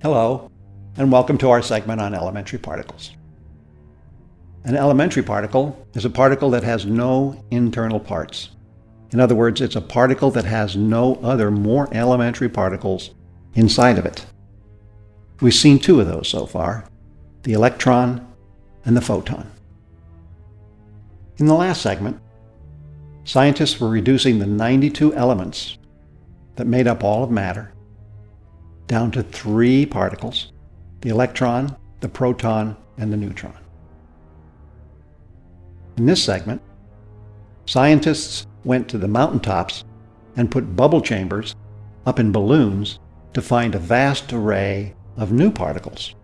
Hello, and welcome to our segment on elementary particles. An elementary particle is a particle that has no internal parts. In other words, it's a particle that has no other more elementary particles inside of it. We've seen two of those so far, the electron and the photon. In the last segment, scientists were reducing the 92 elements that made up all of matter down to three particles, the electron, the proton, and the neutron. In this segment, scientists went to the mountaintops and put bubble chambers up in balloons to find a vast array of new particles.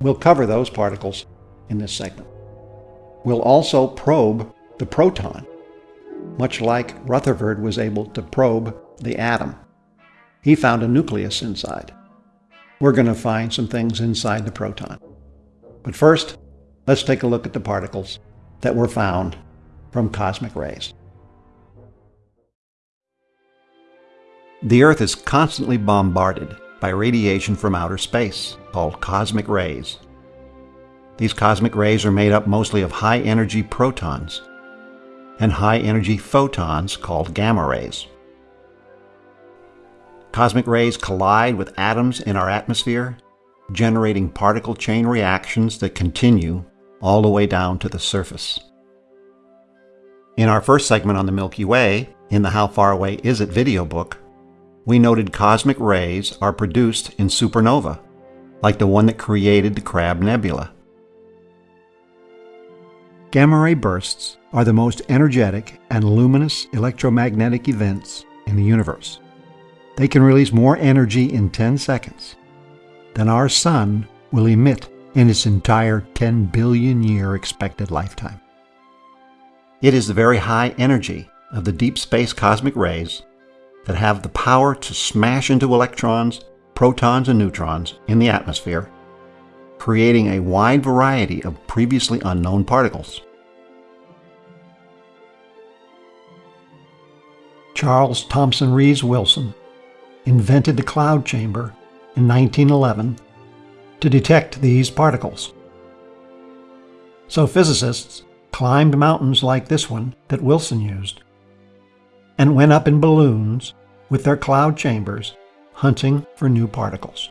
We'll cover those particles in this segment. We'll also probe the proton, much like Rutherford was able to probe the atom. He found a nucleus inside. We're going to find some things inside the proton. But first, let's take a look at the particles that were found from cosmic rays. The Earth is constantly bombarded by radiation from outer space, called cosmic rays. These cosmic rays are made up mostly of high energy protons and high energy photons called gamma rays. Cosmic rays collide with atoms in our atmosphere, generating particle chain reactions that continue all the way down to the surface. In our first segment on the Milky Way, in the How Far Away Is It video book, we noted cosmic rays are produced in supernova, like the one that created the Crab Nebula. Gamma ray bursts are the most energetic and luminous electromagnetic events in the universe. They can release more energy in 10 seconds than our Sun will emit in its entire 10 billion year expected lifetime. It is the very high energy of the deep space cosmic rays that have the power to smash into electrons, protons, and neutrons in the atmosphere, creating a wide variety of previously unknown particles. Charles Thomson Rees Wilson invented the cloud chamber in 1911 to detect these particles. So physicists climbed mountains like this one that Wilson used and went up in balloons with their cloud chambers hunting for new particles.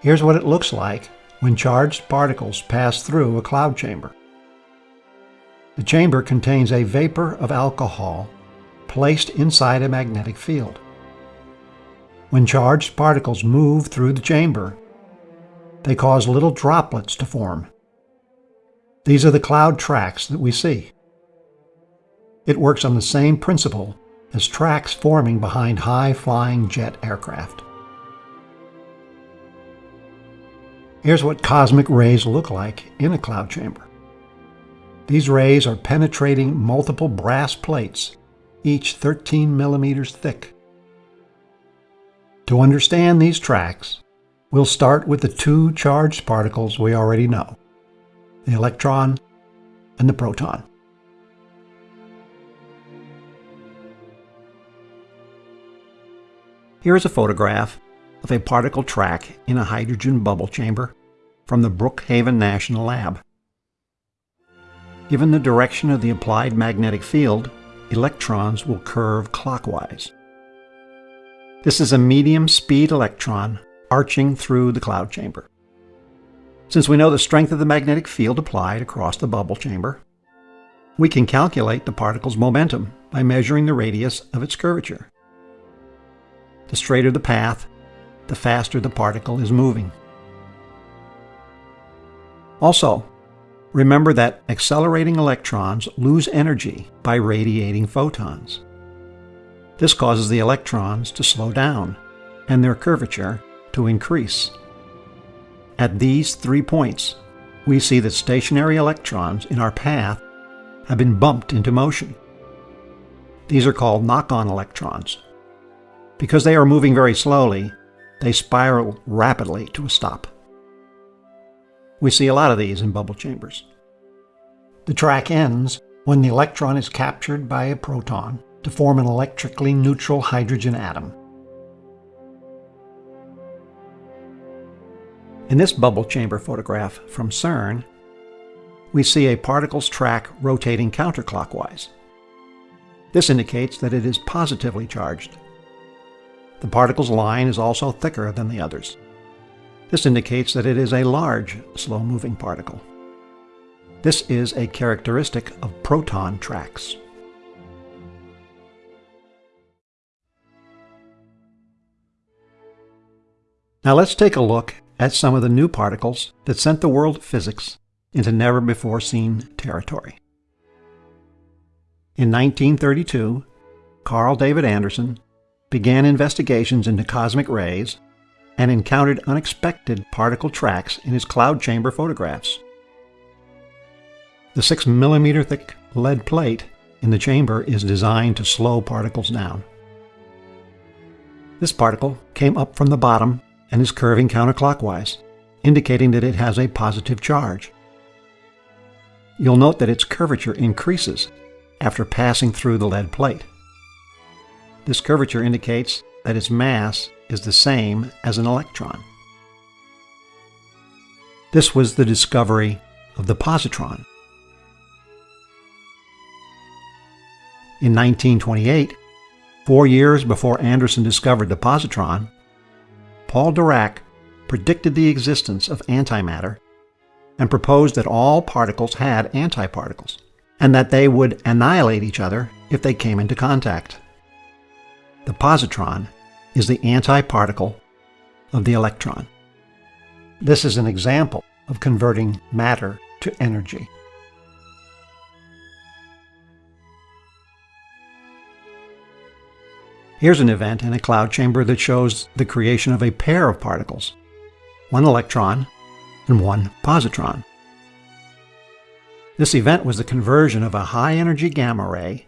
Here's what it looks like when charged particles pass through a cloud chamber. The chamber contains a vapor of alcohol placed inside a magnetic field. When charged particles move through the chamber, they cause little droplets to form. These are the cloud tracks that we see. It works on the same principle as tracks forming behind high-flying jet aircraft. Here's what cosmic rays look like in a cloud chamber. These rays are penetrating multiple brass plates each 13 millimeters thick. To understand these tracks, we'll start with the two charged particles we already know, the electron and the proton. Here is a photograph of a particle track in a hydrogen bubble chamber from the Brookhaven National Lab. Given the direction of the applied magnetic field, electrons will curve clockwise. This is a medium speed electron arching through the cloud chamber. Since we know the strength of the magnetic field applied across the bubble chamber, we can calculate the particle's momentum by measuring the radius of its curvature. The straighter the path, the faster the particle is moving. Also, Remember that accelerating electrons lose energy by radiating photons. This causes the electrons to slow down and their curvature to increase. At these three points, we see that stationary electrons in our path have been bumped into motion. These are called knock-on electrons. Because they are moving very slowly, they spiral rapidly to a stop. We see a lot of these in bubble chambers. The track ends when the electron is captured by a proton to form an electrically neutral hydrogen atom. In this bubble chamber photograph from CERN, we see a particle's track rotating counterclockwise. This indicates that it is positively charged. The particle's line is also thicker than the others. This indicates that it is a large, slow-moving particle. This is a characteristic of proton tracks. Now let's take a look at some of the new particles that sent the world of physics into never-before-seen territory. In 1932, Carl David Anderson began investigations into cosmic rays and encountered unexpected particle tracks in his cloud chamber photographs. The 6 millimeter thick lead plate in the chamber is designed to slow particles down. This particle came up from the bottom and is curving counterclockwise, indicating that it has a positive charge. You'll note that its curvature increases after passing through the lead plate. This curvature indicates that its mass is the same as an electron. This was the discovery of the positron. In 1928, four years before Anderson discovered the positron, Paul Dirac predicted the existence of antimatter and proposed that all particles had antiparticles, and that they would annihilate each other if they came into contact. The positron is the antiparticle of the electron. This is an example of converting matter to energy. Here's an event in a cloud chamber that shows the creation of a pair of particles, one electron and one positron. This event was the conversion of a high-energy gamma ray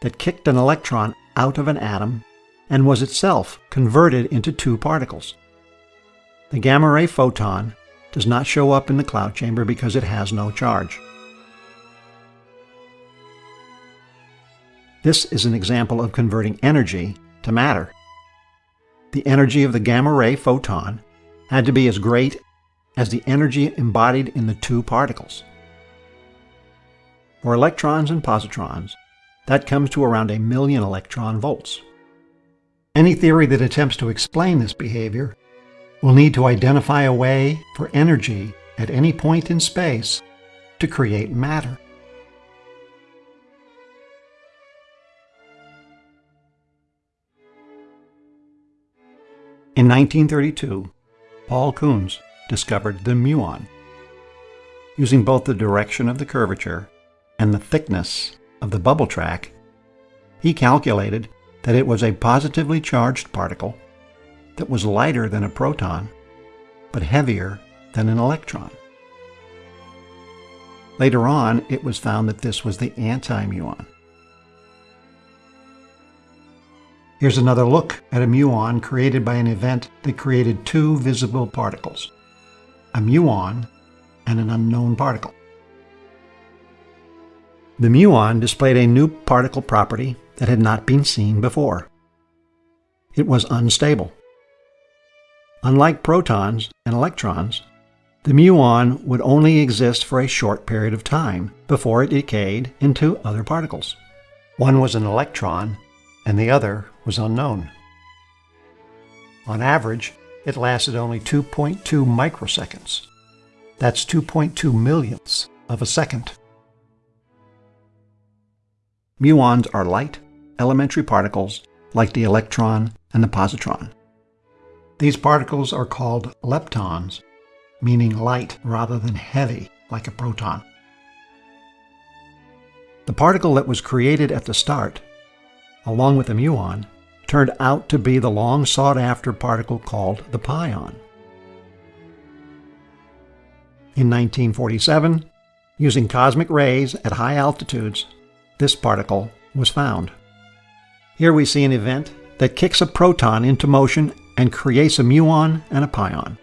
that kicked an electron out of an atom and was itself converted into two particles. The gamma ray photon does not show up in the cloud chamber because it has no charge. This is an example of converting energy to matter. The energy of the gamma ray photon had to be as great as the energy embodied in the two particles. For electrons and positrons, that comes to around a million electron volts. Any theory that attempts to explain this behavior will need to identify a way for energy at any point in space to create matter. In 1932, Paul Kunz discovered the muon. Using both the direction of the curvature and the thickness of the bubble track, he calculated that it was a positively charged particle that was lighter than a proton, but heavier than an electron. Later on, it was found that this was the anti-muon. Here's another look at a muon created by an event that created two visible particles, a muon and an unknown particle. The muon displayed a new particle property that had not been seen before. It was unstable. Unlike protons and electrons, the muon would only exist for a short period of time before it decayed into other particles. One was an electron and the other was unknown. On average, it lasted only 2.2 microseconds. That's 2.2 millionths of a second. Muons are light, elementary particles like the electron and the positron. These particles are called leptons, meaning light rather than heavy like a proton. The particle that was created at the start along with the muon, turned out to be the long sought after particle called the pion. In 1947, using cosmic rays at high altitudes, this particle was found. Here we see an event that kicks a proton into motion and creates a muon and a pion.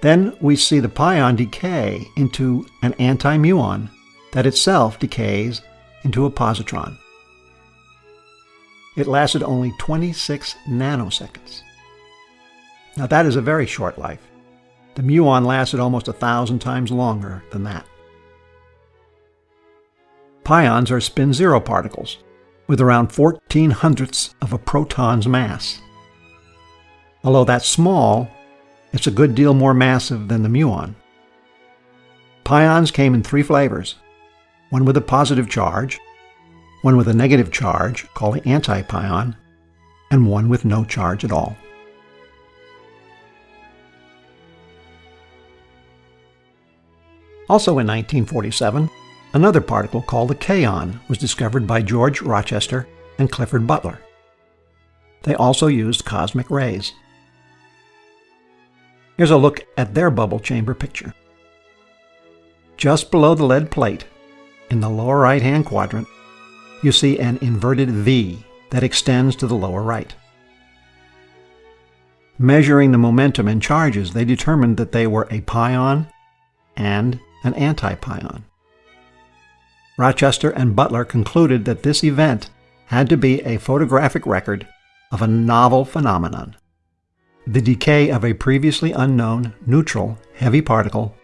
Then we see the pion decay into an anti-muon that itself decays into a positron. It lasted only 26 nanoseconds. Now that is a very short life. The muon lasted almost a thousand times longer than that. Pions are spin zero particles with around 14 hundredths of a proton's mass. Although that's small, it's a good deal more massive than the muon. Pions came in three flavors one with a positive charge, one with a negative charge, called the antipion, and one with no charge at all. Also in 1947, another particle called the kaon was discovered by George Rochester and Clifford Butler. They also used cosmic rays. Here's a look at their bubble chamber picture. Just below the lead plate, in the lower right-hand quadrant, you see an inverted V that extends to the lower right. Measuring the momentum and charges, they determined that they were a pion and an antipion. Rochester and Butler concluded that this event had to be a photographic record of a novel phenomenon the decay of a previously unknown neutral heavy particle,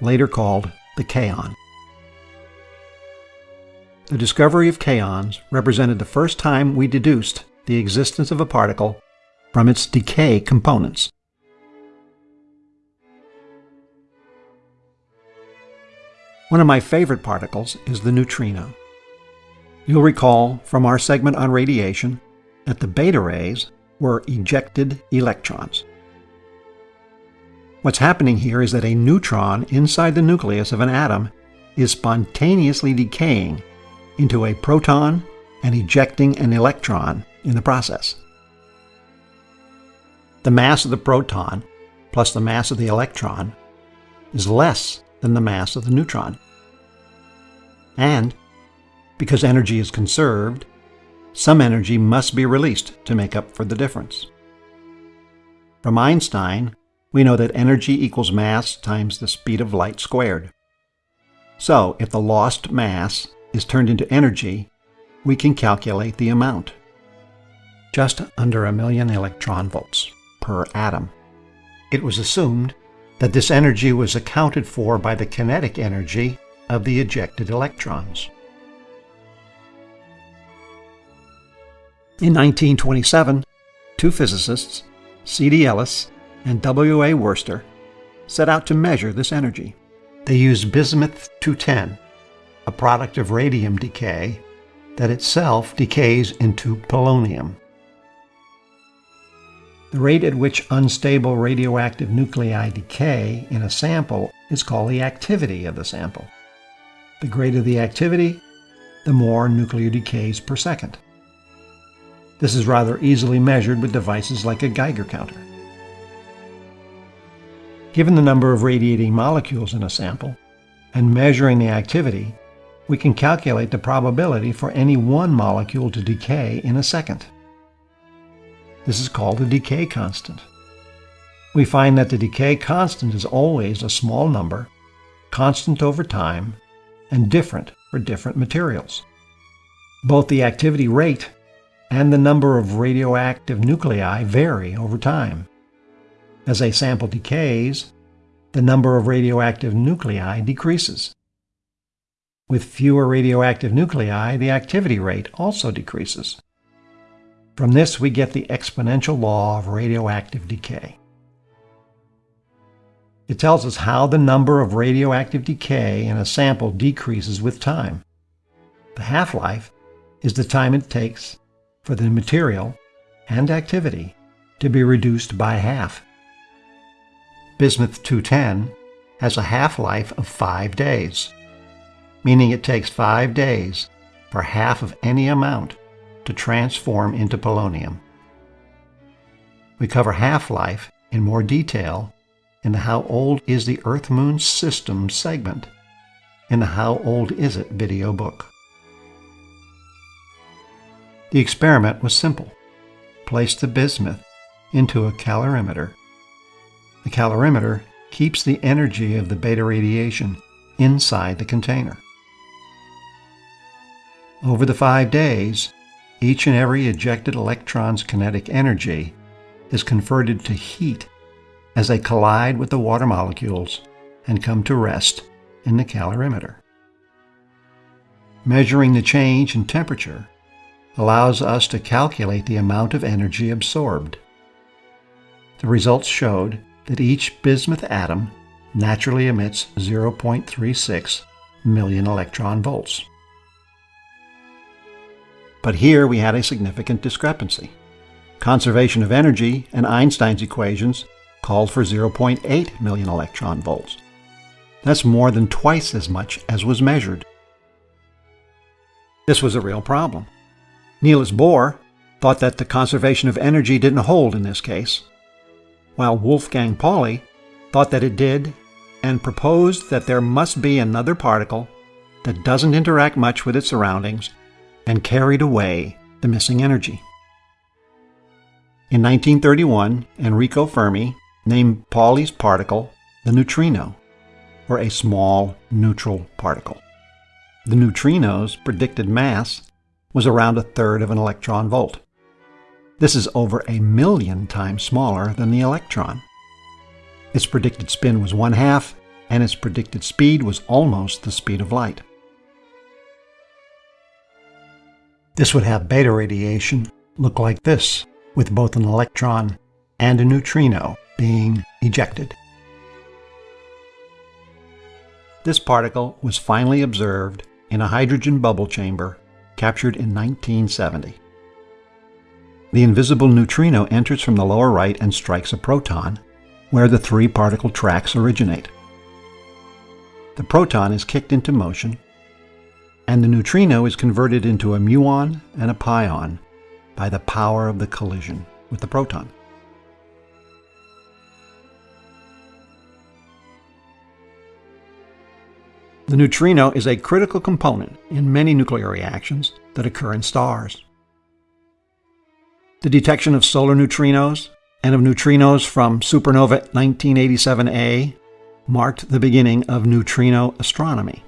later called the kaon. The discovery of kaons represented the first time we deduced the existence of a particle from its decay components. One of my favorite particles is the neutrino. You'll recall from our segment on radiation that the beta rays were ejected electrons. What's happening here is that a neutron inside the nucleus of an atom is spontaneously decaying into a proton and ejecting an electron in the process. The mass of the proton plus the mass of the electron is less than the mass of the neutron. And because energy is conserved, some energy must be released to make up for the difference. From Einstein, we know that energy equals mass times the speed of light squared. So, if the lost mass is turned into energy, we can calculate the amount. Just under a million electron volts per atom. It was assumed that this energy was accounted for by the kinetic energy of the ejected electrons. In 1927, two physicists, C.D. Ellis and W.A. Wooster, set out to measure this energy. They used bismuth 210, a product of radium decay that itself decays into polonium. The rate at which unstable radioactive nuclei decay in a sample is called the activity of the sample. The greater the activity, the more nuclear decays per second. This is rather easily measured with devices like a Geiger counter. Given the number of radiating molecules in a sample, and measuring the activity, we can calculate the probability for any one molecule to decay in a second. This is called the decay constant. We find that the decay constant is always a small number, constant over time, and different for different materials. Both the activity rate and the number of radioactive nuclei vary over time. As a sample decays, the number of radioactive nuclei decreases. With fewer radioactive nuclei, the activity rate also decreases. From this, we get the exponential law of radioactive decay. It tells us how the number of radioactive decay in a sample decreases with time. The half-life is the time it takes for the material and activity to be reduced by half. Bismuth 210 has a half-life of five days, meaning it takes five days for half of any amount to transform into polonium. We cover half-life in more detail in the How Old is the Earth-Moon System segment in the How Old Is It video book. The experiment was simple. Place the bismuth into a calorimeter. The calorimeter keeps the energy of the beta radiation inside the container. Over the five days, each and every ejected electron's kinetic energy is converted to heat as they collide with the water molecules and come to rest in the calorimeter. Measuring the change in temperature allows us to calculate the amount of energy absorbed. The results showed that each bismuth atom naturally emits 0.36 million electron volts. But here we had a significant discrepancy. Conservation of energy and Einstein's equations called for 0.8 million electron volts. That's more than twice as much as was measured. This was a real problem. Niels Bohr thought that the conservation of energy didn't hold in this case, while Wolfgang Pauli thought that it did and proposed that there must be another particle that doesn't interact much with its surroundings and carried away the missing energy. In 1931, Enrico Fermi named Pauli's particle the neutrino, or a small neutral particle. The neutrino's predicted mass was around a third of an electron volt. This is over a million times smaller than the electron. Its predicted spin was one half, and its predicted speed was almost the speed of light. This would have beta radiation look like this, with both an electron and a neutrino being ejected. This particle was finally observed in a hydrogen bubble chamber captured in 1970. The invisible neutrino enters from the lower right and strikes a proton, where the three particle tracks originate. The proton is kicked into motion and the neutrino is converted into a muon and a pion by the power of the collision with the proton. The neutrino is a critical component in many nuclear reactions that occur in stars. The detection of solar neutrinos and of neutrinos from supernova 1987A marked the beginning of neutrino astronomy.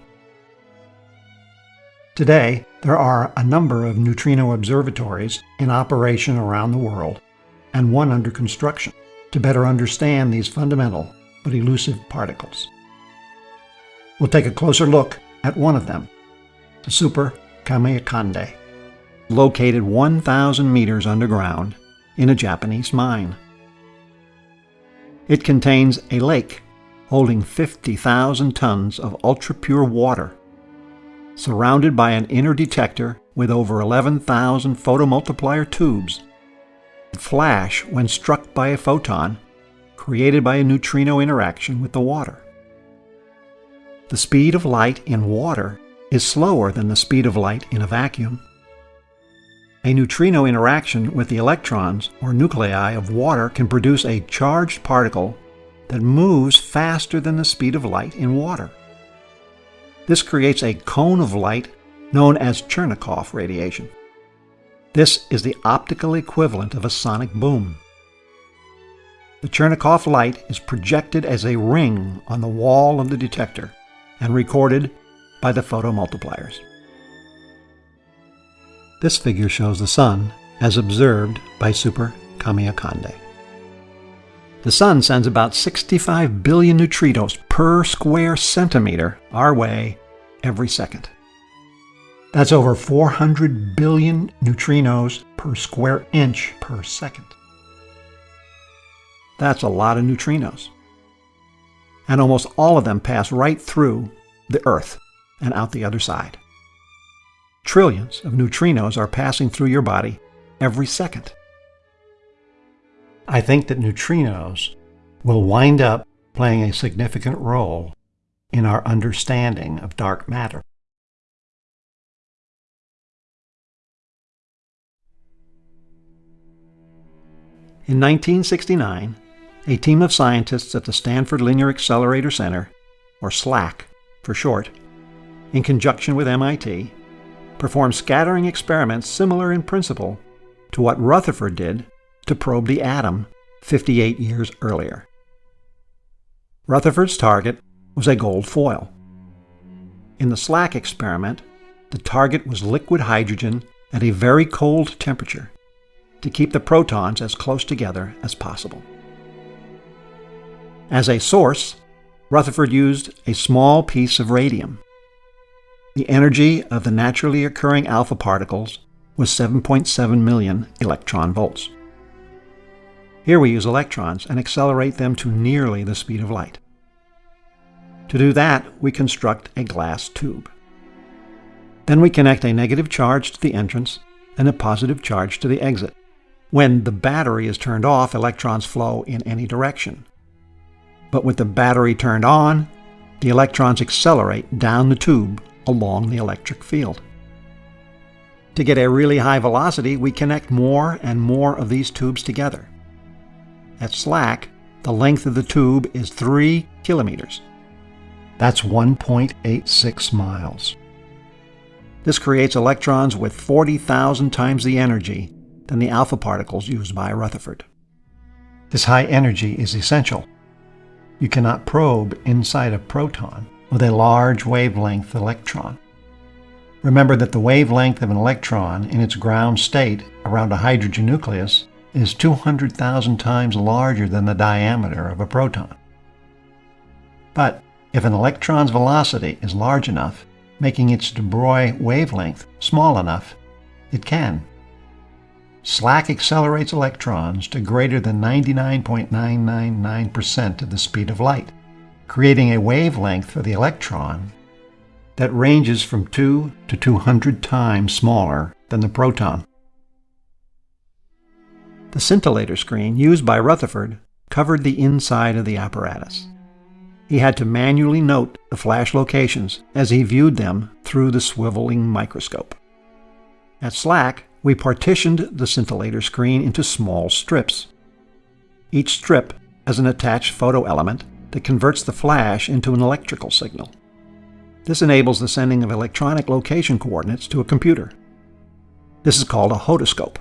Today, there are a number of neutrino observatories in operation around the world, and one under construction, to better understand these fundamental but elusive particles. We'll take a closer look at one of them, the Super Kamiokande, located 1,000 meters underground in a Japanese mine. It contains a lake holding 50,000 tons of ultra-pure water surrounded by an inner detector with over 11,000 photomultiplier tubes. Flash when struck by a photon created by a neutrino interaction with the water. The speed of light in water is slower than the speed of light in a vacuum. A neutrino interaction with the electrons or nuclei of water can produce a charged particle that moves faster than the speed of light in water. This creates a cone of light known as Cherenkov radiation. This is the optical equivalent of a sonic boom. The Cherenkov light is projected as a ring on the wall of the detector and recorded by the photomultipliers. This figure shows the Sun as observed by Super Kamiokande. The Sun sends about 65 billion neutrinos per square centimeter our way every second. That's over 400 billion neutrinos per square inch per second. That's a lot of neutrinos. And almost all of them pass right through the Earth and out the other side. Trillions of neutrinos are passing through your body every second. I think that neutrinos will wind up playing a significant role in our understanding of dark matter. In 1969, a team of scientists at the Stanford Linear Accelerator Center, or SLAC for short, in conjunction with MIT, performed scattering experiments similar in principle to what Rutherford did to probe the atom 58 years earlier. Rutherford's target was a gold foil. In the SLAC experiment, the target was liquid hydrogen at a very cold temperature to keep the protons as close together as possible. As a source, Rutherford used a small piece of radium. The energy of the naturally occurring alpha particles was 7.7 million electron volts. Here we use electrons and accelerate them to nearly the speed of light. To do that, we construct a glass tube. Then we connect a negative charge to the entrance and a positive charge to the exit. When the battery is turned off, electrons flow in any direction. But with the battery turned on, the electrons accelerate down the tube along the electric field. To get a really high velocity, we connect more and more of these tubes together. At SLAC, the length of the tube is 3 kilometers. That's 1.86 miles. This creates electrons with 40,000 times the energy than the alpha particles used by Rutherford. This high energy is essential. You cannot probe inside a proton with a large wavelength electron. Remember that the wavelength of an electron in its ground state around a hydrogen nucleus is 200,000 times larger than the diameter of a proton. But if an electron's velocity is large enough, making its de Broglie wavelength small enough, it can. SLAC accelerates electrons to greater than 99.999% of the speed of light, creating a wavelength for the electron that ranges from 2 to 200 times smaller than the proton. The scintillator screen used by Rutherford covered the inside of the apparatus. He had to manually note the flash locations as he viewed them through the swiveling microscope. At SLAC, we partitioned the scintillator screen into small strips. Each strip has an attached photo element that converts the flash into an electrical signal. This enables the sending of electronic location coordinates to a computer. This is called a hodoscope.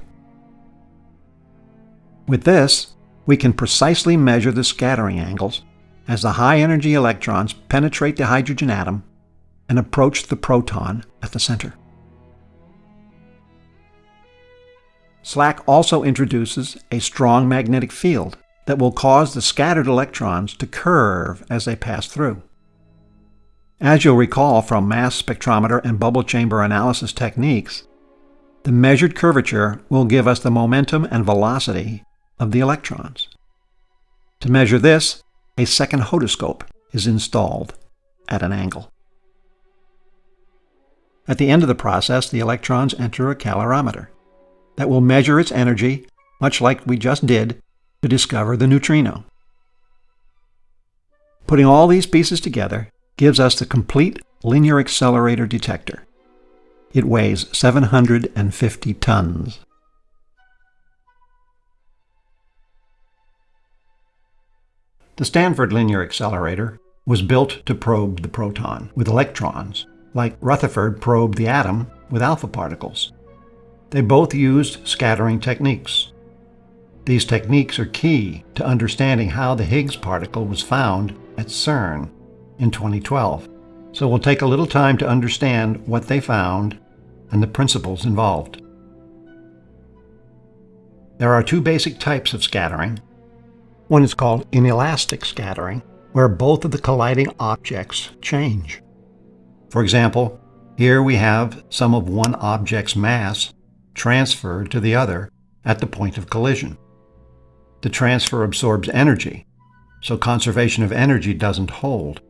With this, we can precisely measure the scattering angles as the high-energy electrons penetrate the hydrogen atom and approach the proton at the center. SLAC also introduces a strong magnetic field that will cause the scattered electrons to curve as they pass through. As you'll recall from mass spectrometer and bubble chamber analysis techniques, the measured curvature will give us the momentum and velocity of the electrons. To measure this, a second hodoscope is installed at an angle. At the end of the process, the electrons enter a calorimeter that will measure its energy, much like we just did to discover the neutrino. Putting all these pieces together gives us the complete linear accelerator detector. It weighs 750 tons. The Stanford Linear Accelerator was built to probe the proton with electrons, like Rutherford probed the atom with alpha particles. They both used scattering techniques. These techniques are key to understanding how the Higgs particle was found at CERN in 2012. So we'll take a little time to understand what they found and the principles involved. There are two basic types of scattering one is called inelastic scattering, where both of the colliding objects change. For example, here we have some of one object's mass transferred to the other at the point of collision. The transfer absorbs energy, so conservation of energy doesn't hold.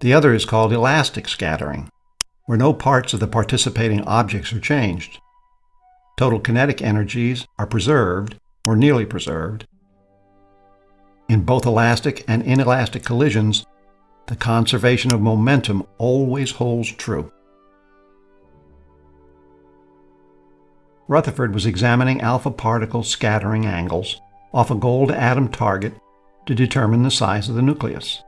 The other is called elastic scattering, where no parts of the participating objects are changed. Total kinetic energies are preserved, or nearly preserved, in both elastic and inelastic collisions, the conservation of momentum always holds true. Rutherford was examining alpha particle scattering angles off a gold atom target to determine the size of the nucleus.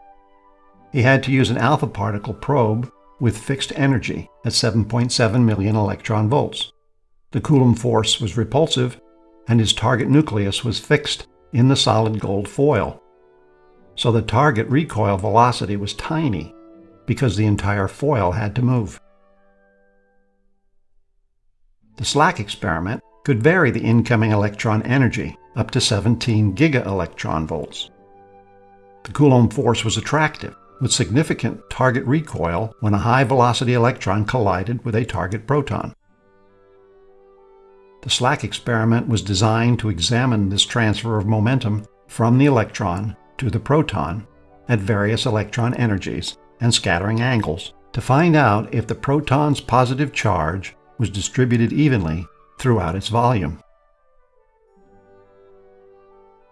He had to use an alpha particle probe with fixed energy at 7.7 million electron volts. The Coulomb force was repulsive, and his target nucleus was fixed in the solid gold foil. So the target recoil velocity was tiny because the entire foil had to move. The SLAC experiment could vary the incoming electron energy up to 17 giga electron volts. The Coulomb force was attractive, with significant target recoil when a high-velocity electron collided with a target proton. The SLAC experiment was designed to examine this transfer of momentum from the electron to the proton at various electron energies and scattering angles to find out if the proton's positive charge was distributed evenly throughout its volume.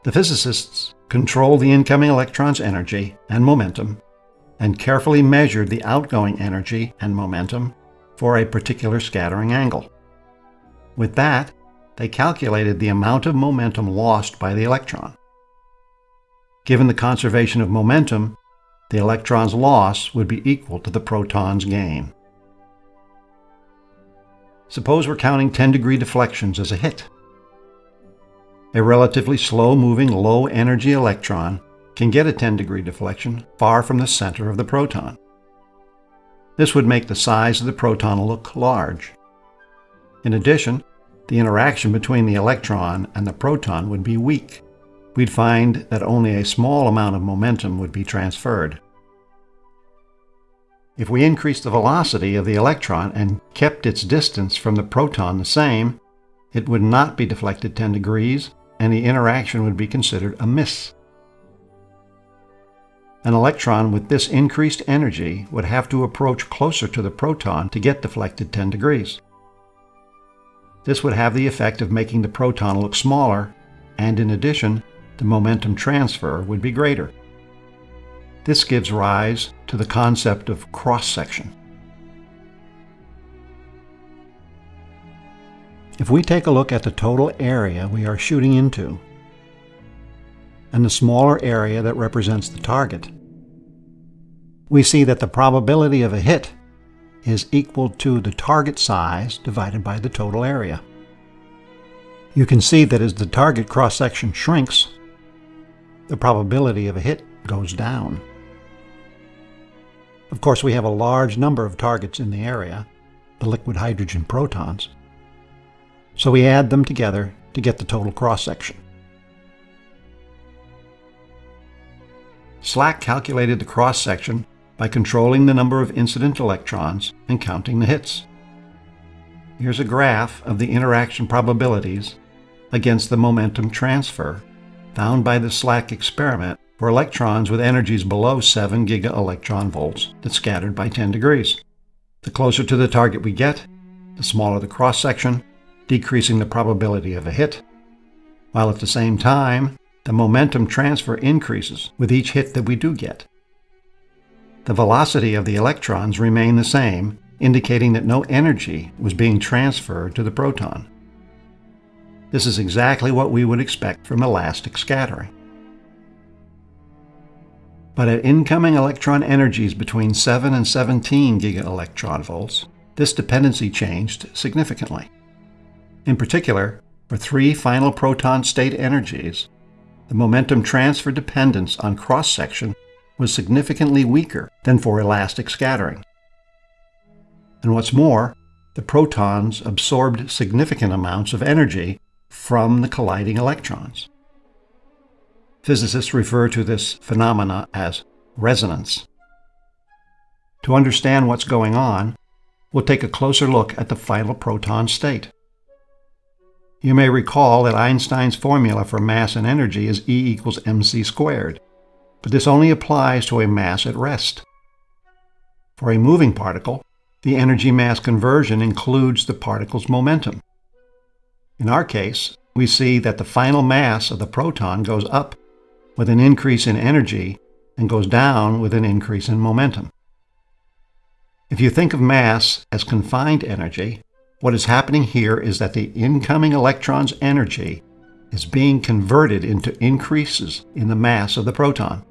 The physicists controlled the incoming electron's energy and momentum and carefully measured the outgoing energy and momentum for a particular scattering angle. With that, they calculated the amount of momentum lost by the electron. Given the conservation of momentum, the electron's loss would be equal to the proton's gain. Suppose we're counting 10 degree deflections as a hit. A relatively slow-moving, low-energy electron can get a 10 degree deflection far from the center of the proton. This would make the size of the proton look large. In addition, the interaction between the electron and the proton would be weak. We'd find that only a small amount of momentum would be transferred. If we increased the velocity of the electron and kept its distance from the proton the same, it would not be deflected 10 degrees, and the interaction would be considered a miss. An electron with this increased energy would have to approach closer to the proton to get deflected 10 degrees. This would have the effect of making the proton look smaller, and in addition, the momentum transfer would be greater. This gives rise to the concept of cross-section. If we take a look at the total area we are shooting into, and the smaller area that represents the target, we see that the probability of a hit is equal to the target size divided by the total area. You can see that as the target cross-section shrinks, the probability of a hit goes down. Of course, we have a large number of targets in the area, the liquid hydrogen protons. So we add them together to get the total cross-section. SLAC calculated the cross-section by controlling the number of incident electrons and counting the hits. Here's a graph of the interaction probabilities against the momentum transfer found by the SLAC experiment for electrons with energies below 7 gigaelectron volts that scattered by 10 degrees. The closer to the target we get, the smaller the cross-section, decreasing the probability of a hit, while at the same time, the momentum transfer increases with each hit that we do get. The velocity of the electrons remained the same, indicating that no energy was being transferred to the proton. This is exactly what we would expect from elastic scattering but at incoming electron energies between 7 and 17 gigaelectron volts, this dependency changed significantly. In particular, for three final proton state energies, the momentum transfer dependence on cross-section was significantly weaker than for elastic scattering. And what's more, the protons absorbed significant amounts of energy from the colliding electrons. Physicists refer to this phenomena as resonance. To understand what's going on, we'll take a closer look at the final proton state. You may recall that Einstein's formula for mass and energy is E equals mc squared, but this only applies to a mass at rest. For a moving particle, the energy-mass conversion includes the particle's momentum. In our case, we see that the final mass of the proton goes up with an increase in energy and goes down with an increase in momentum. If you think of mass as confined energy, what is happening here is that the incoming electron's energy is being converted into increases in the mass of the proton.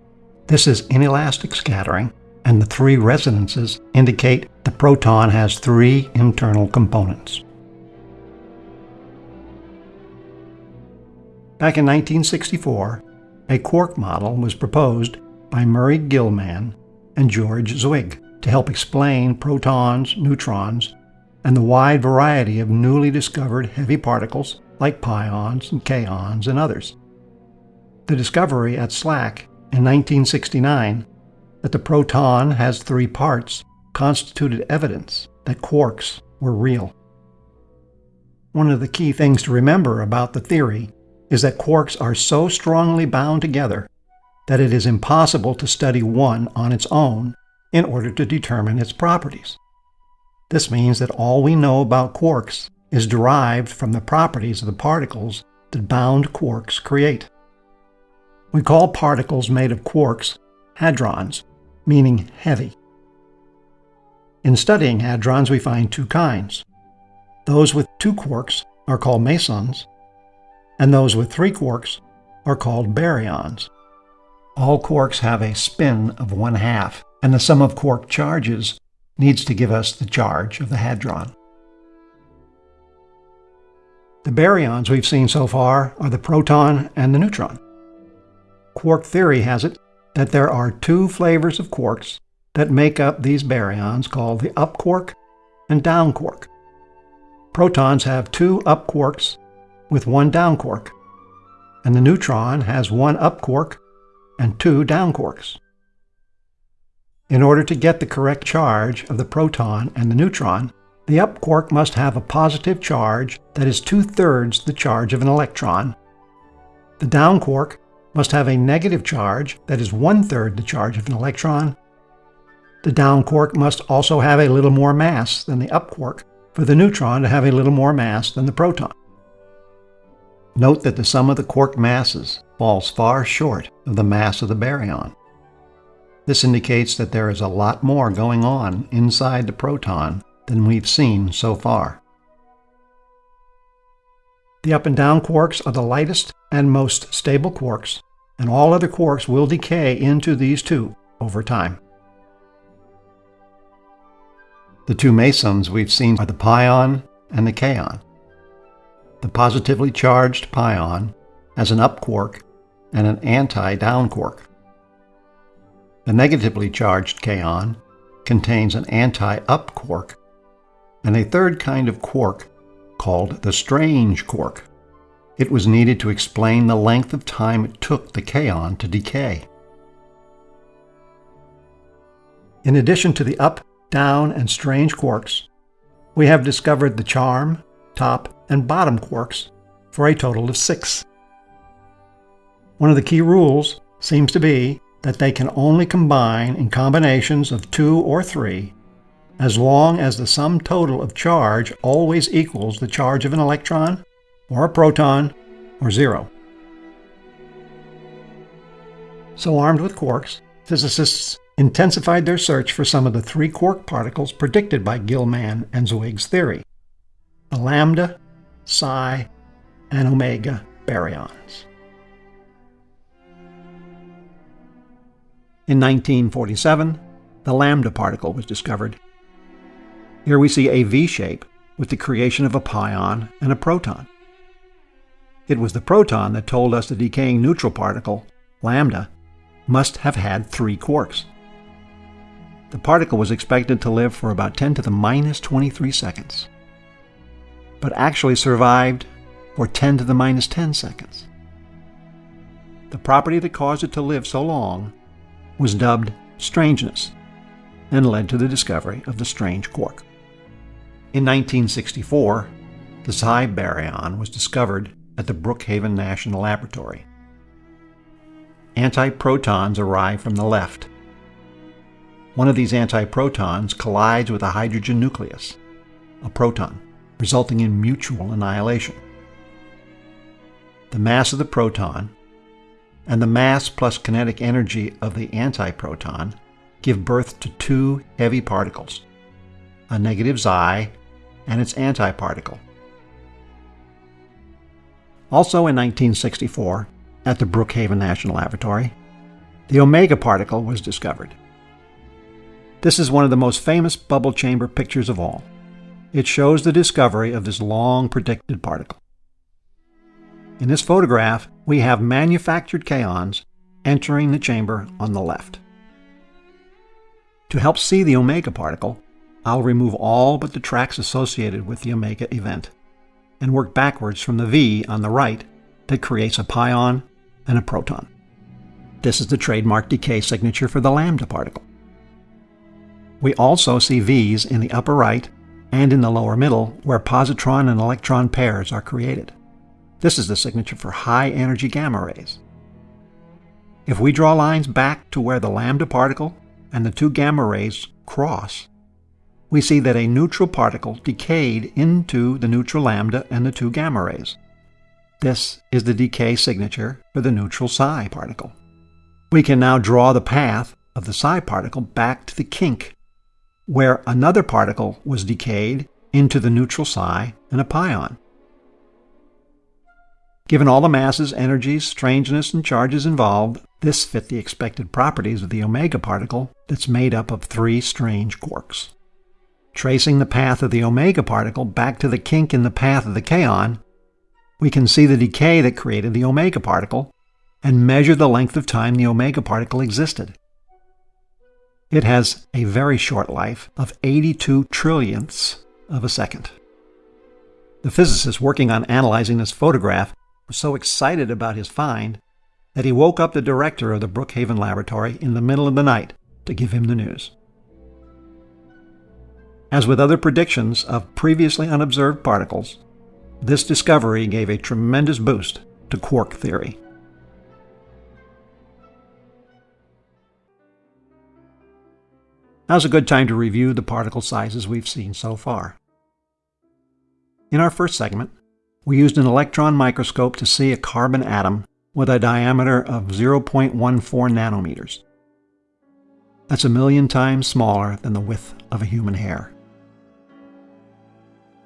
This is inelastic scattering, and the three resonances indicate the proton has three internal components. Back in 1964, a quark model was proposed by Murray Gell-Mann and George Zweig to help explain protons, neutrons, and the wide variety of newly discovered heavy particles like pions and kaons and others. The discovery at SLAC in 1969 that the proton has three parts constituted evidence that quarks were real. One of the key things to remember about the theory is that quarks are so strongly bound together that it is impossible to study one on its own in order to determine its properties. This means that all we know about quarks is derived from the properties of the particles that bound quarks create. We call particles made of quarks hadrons, meaning heavy. In studying hadrons, we find two kinds. Those with two quarks are called mesons, and those with three quarks are called baryons. All quarks have a spin of one half, and the sum of quark charges needs to give us the charge of the hadron. The baryons we've seen so far are the proton and the neutron. Quark theory has it that there are two flavors of quarks that make up these baryons called the up quark and down quark. Protons have two up quarks with one down quark, and the neutron has one up quark and two down quarks. In order to get the correct charge of the proton and the neutron, the up quark must have a positive charge that is two-thirds the charge of an electron. The down quark must have a negative charge that is one-third the charge of an electron. The down quark must also have a little more mass than the up quark for the neutron to have a little more mass than the proton. Note that the sum of the quark masses falls far short of the mass of the baryon. This indicates that there is a lot more going on inside the proton than we've seen so far. The up and down quarks are the lightest and most stable quarks, and all other quarks will decay into these two over time. The two mesons we've seen are the pion and the kaon. The positively charged pion has an up quark and an anti-down quark. The negatively charged kaon contains an anti-up quark and a third kind of quark called the strange quark. It was needed to explain the length of time it took the kaon to decay. In addition to the up down, and strange quarks, we have discovered the charm, top, and bottom quarks for a total of six. One of the key rules seems to be that they can only combine in combinations of two or three as long as the sum total of charge always equals the charge of an electron or a proton or zero. So armed with quarks, physicists intensified their search for some of the three quark particles predicted by Gell-Mann and Zweig's theory the lambda, Xi, and omega baryons. In 1947, the lambda particle was discovered. Here we see a V shape with the creation of a pion and a proton. It was the proton that told us the decaying neutral particle, lambda, must have had three quarks. The particle was expected to live for about 10 to the minus 23 seconds, but actually survived for 10 to the minus 10 seconds. The property that caused it to live so long was dubbed strangeness and led to the discovery of the strange quark. In 1964, the Xi baryon was discovered at the Brookhaven National Laboratory. Antiprotons arrive from the left one of these antiprotons collides with a hydrogen nucleus, a proton, resulting in mutual annihilation. The mass of the proton and the mass plus kinetic energy of the antiproton give birth to two heavy particles, a negative Xi and its antiparticle. Also in 1964, at the Brookhaven National Laboratory, the omega particle was discovered. This is one of the most famous bubble chamber pictures of all. It shows the discovery of this long predicted particle. In this photograph, we have manufactured kaons entering the chamber on the left. To help see the omega particle, I'll remove all but the tracks associated with the omega event and work backwards from the V on the right that creates a pion and a proton. This is the trademark decay signature for the lambda particle. We also see V's in the upper right and in the lower middle where positron and electron pairs are created. This is the signature for high energy gamma rays. If we draw lines back to where the lambda particle and the two gamma rays cross, we see that a neutral particle decayed into the neutral lambda and the two gamma rays. This is the decay signature for the neutral Xi particle. We can now draw the path of the Xi particle back to the kink, where another particle was decayed into the neutral Xi and a pion. Given all the masses, energies, strangeness, and charges involved, this fit the expected properties of the omega particle that's made up of three strange quarks. Tracing the path of the omega particle back to the kink in the path of the kaon, we can see the decay that created the omega particle and measure the length of time the omega particle existed. It has a very short life of 82 trillionths of a second. The physicist working on analyzing this photograph was so excited about his find that he woke up the director of the Brookhaven Laboratory in the middle of the night to give him the news. As with other predictions of previously unobserved particles, this discovery gave a tremendous boost to quark theory. Now's a good time to review the particle sizes we've seen so far. In our first segment, we used an electron microscope to see a carbon atom with a diameter of 0.14 nanometers. That's a million times smaller than the width of a human hair.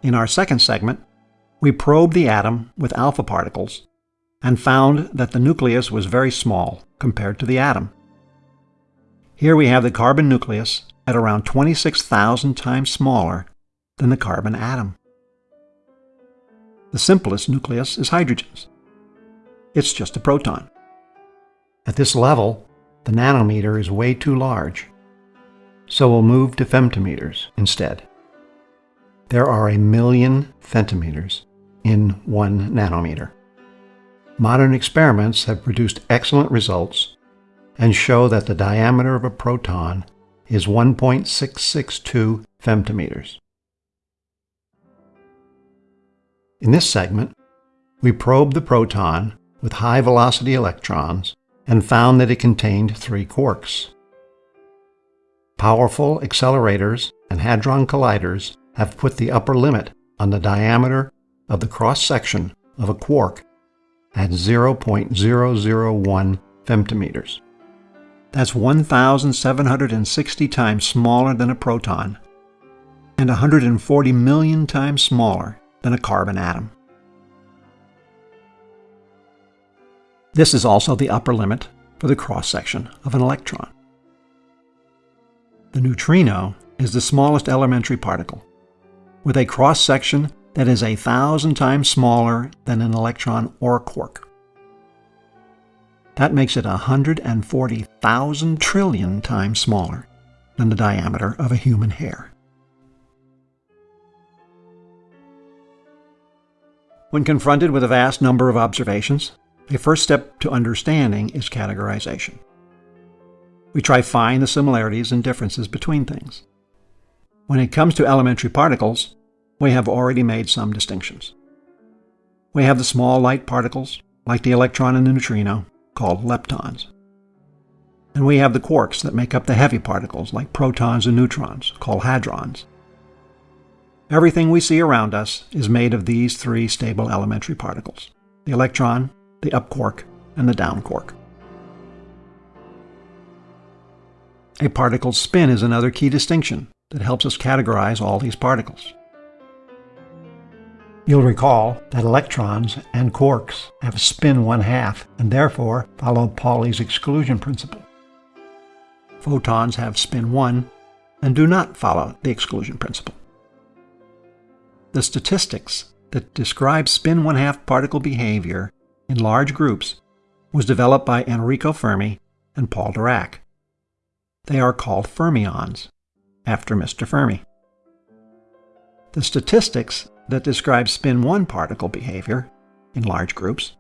In our second segment, we probed the atom with alpha particles and found that the nucleus was very small compared to the atom. Here we have the carbon nucleus at around 26,000 times smaller than the carbon atom. The simplest nucleus is hydrogen's. It's just a proton. At this level, the nanometer is way too large, so we'll move to femtometers instead. There are a million femtometers in one nanometer. Modern experiments have produced excellent results and show that the diameter of a proton is 1.662 femtometers. In this segment, we probed the proton with high-velocity electrons and found that it contained three quarks. Powerful accelerators and hadron colliders have put the upper limit on the diameter of the cross-section of a quark at 0.001 femtometers. That's 1,760 times smaller than a proton and 140 million times smaller than a carbon atom. This is also the upper limit for the cross-section of an electron. The neutrino is the smallest elementary particle with a cross-section that is a thousand times smaller than an electron or quark. That makes it 140,000 trillion times smaller than the diameter of a human hair. When confronted with a vast number of observations, a first step to understanding is categorization. We try find the similarities and differences between things. When it comes to elementary particles, we have already made some distinctions. We have the small light particles, like the electron and the neutrino, called leptons. And we have the quarks that make up the heavy particles, like protons and neutrons, called hadrons. Everything we see around us is made of these three stable elementary particles the electron, the up quark, and the down quark. A particle's spin is another key distinction that helps us categorize all these particles. You'll recall that electrons and quarks have spin one half and therefore follow Pauli's exclusion principle. Photons have spin 1 and do not follow the exclusion principle. The statistics that describe spin one half particle behavior in large groups was developed by Enrico Fermi and Paul Dirac. They are called fermions, after Mr. Fermi. The statistics that describe spin 1 particle behavior in large groups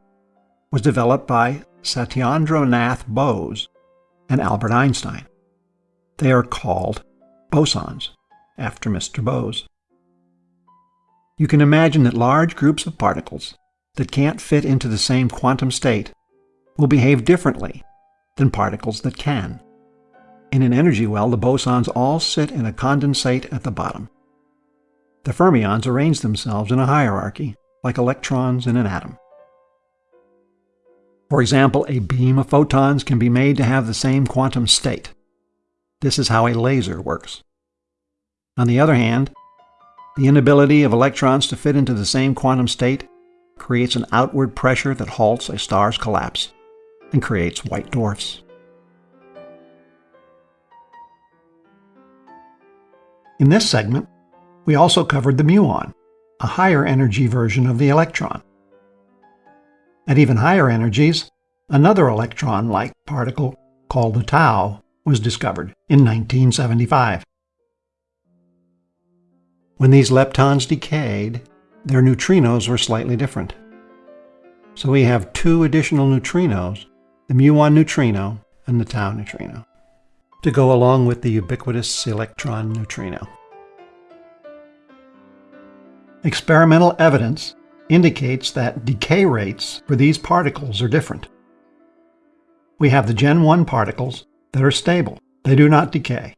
was developed by Satyendranath Bose and Albert Einstein. They are called bosons, after Mr. Bose. You can imagine that large groups of particles that can't fit into the same quantum state will behave differently than particles that can. In an energy well, the bosons all sit in a condensate at the bottom. The fermions arrange themselves in a hierarchy, like electrons in an atom. For example, a beam of photons can be made to have the same quantum state. This is how a laser works. On the other hand, the inability of electrons to fit into the same quantum state creates an outward pressure that halts a star's collapse and creates white dwarfs. In this segment, we also covered the muon, a higher energy version of the electron. At even higher energies, another electron-like particle called the tau was discovered in 1975. When these leptons decayed, their neutrinos were slightly different. So we have two additional neutrinos, the muon neutrino and the tau neutrino, to go along with the ubiquitous electron neutrino. Experimental evidence indicates that decay rates for these particles are different. We have the Gen 1 particles that are stable. They do not decay.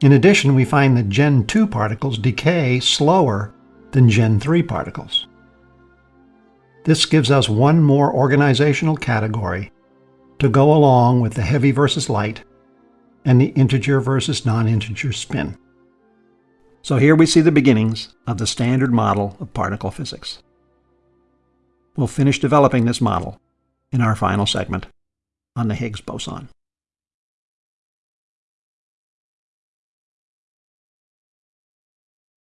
In addition, we find that Gen 2 particles decay slower than Gen 3 particles. This gives us one more organizational category to go along with the heavy versus light and the integer versus non-integer spin. So here we see the beginnings of the standard model of particle physics. We'll finish developing this model in our final segment on the Higgs boson.